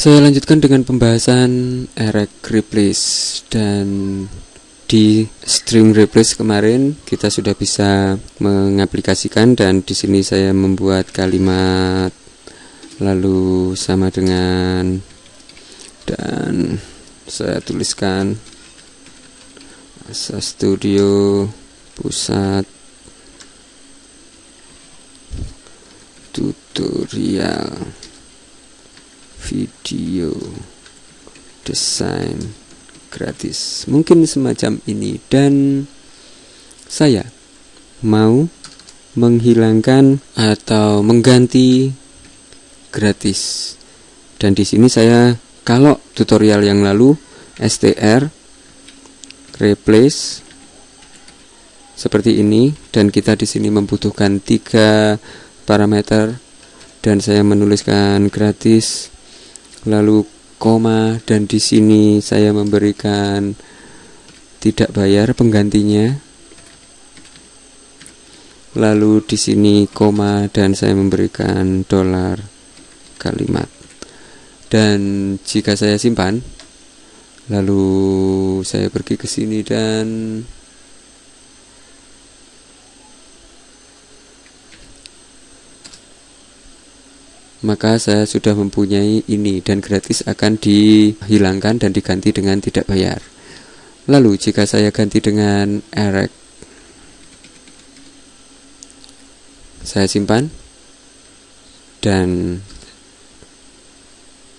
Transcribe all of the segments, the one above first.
Saya lanjutkan dengan pembahasan erect replace dan di string replace kemarin kita sudah bisa mengaplikasikan dan di sini saya membuat kalimat lalu sama dengan dan saya tuliskan Asa Studio pusat tutorial video desain gratis. Mungkin semacam ini. Dan saya mau menghilangkan atau mengganti gratis. Dan di sini saya kalau tutorial yang lalu str replace seperti ini. Dan kita di sini membutuhkan tiga parameter dan saya menuliskan gratis. Lalu koma dan di sini saya memberikan tidak bayar penggantinya. Lalu di sini koma dan saya memberikan dolar kalimat. Dan jika saya simpan lalu saya pergi ke sini dan maka saya sudah mempunyai ini dan gratis akan dihilangkan dan diganti dengan tidak bayar. Lalu jika saya ganti dengan erect saya simpan dan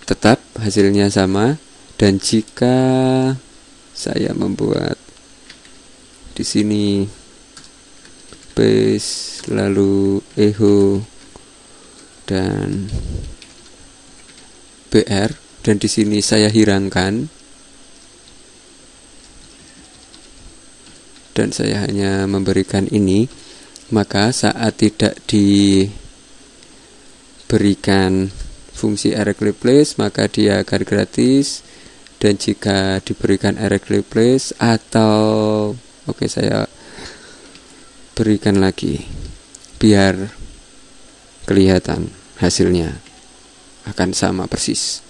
tetap hasilnya sama dan jika saya membuat di sini base lalu echo dan BR dan di sini saya hilangkan. Dan saya hanya memberikan ini. Maka saat tidak diberikan fungsi erect replace maka dia akan gratis. Dan jika diberikan erect replace atau oke okay, saya berikan lagi. Biar kelihatan hasilnya akan sama persis.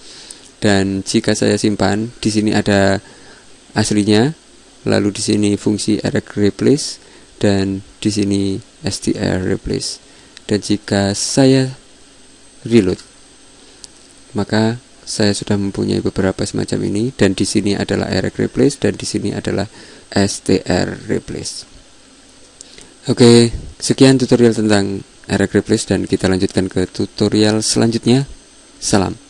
Dan jika saya simpan, di sini ada aslinya, lalu di sini fungsi erect replace dan di sini str replace. Dan jika saya reload, maka saya sudah mempunyai beberapa semacam ini dan di sini adalah erect replace dan di sini adalah str replace. Oke, sekian tutorial tentang Eric Replace dan kita lanjutkan ke tutorial selanjutnya. Salam.